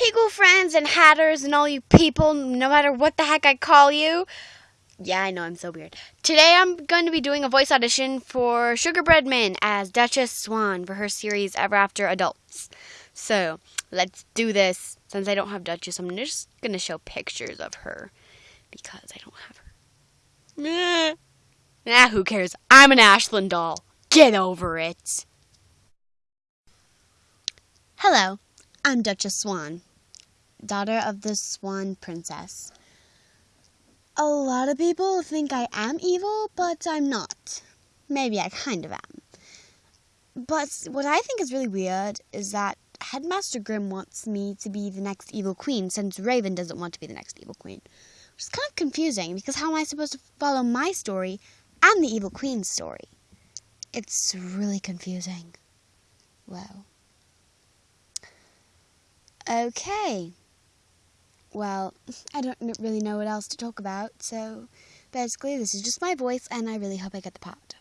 Peagle friends and hatters and all you people, no matter what the heck I call you. Yeah, I know I'm so weird. Today I'm going to be doing a voice audition for Sugar Bread Min as Duchess Swan for her series Ever After Adults. So let's do this. Since I don't have Duchess, I'm just going to show pictures of her because I don't have her. Nah, who cares? I'm an Ashlynn doll. Get over it. Hello, I'm Duchess Swan, daughter of the Swan Princess. A lot of people think I am evil, but I'm not. Maybe I kind of am. But what I think is really weird is that Headmaster Grimm wants me to be the next evil queen since Raven doesn't want to be the next evil queen. Which is kind of confusing because how am I supposed to follow my story and the evil queen's story? It's really confusing. Well. Okay. Well, I don't really know what else to talk about, so basically, this is just my voice, and I really hope I get the part.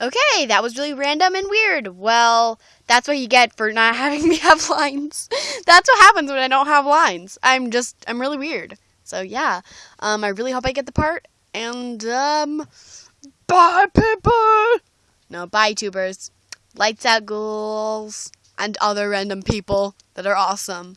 Okay, that was really random and weird. Well, that's what you get for not having me have lines. that's what happens when I don't have lines. I'm just, I'm really weird. So yeah, um, I really hope I get the part. And um, bye people. No, bye tubers. Lights out ghouls and other random people that are awesome.